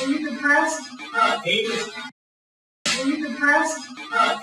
Are you depressed? Uh, atheist. You depressed? Uh.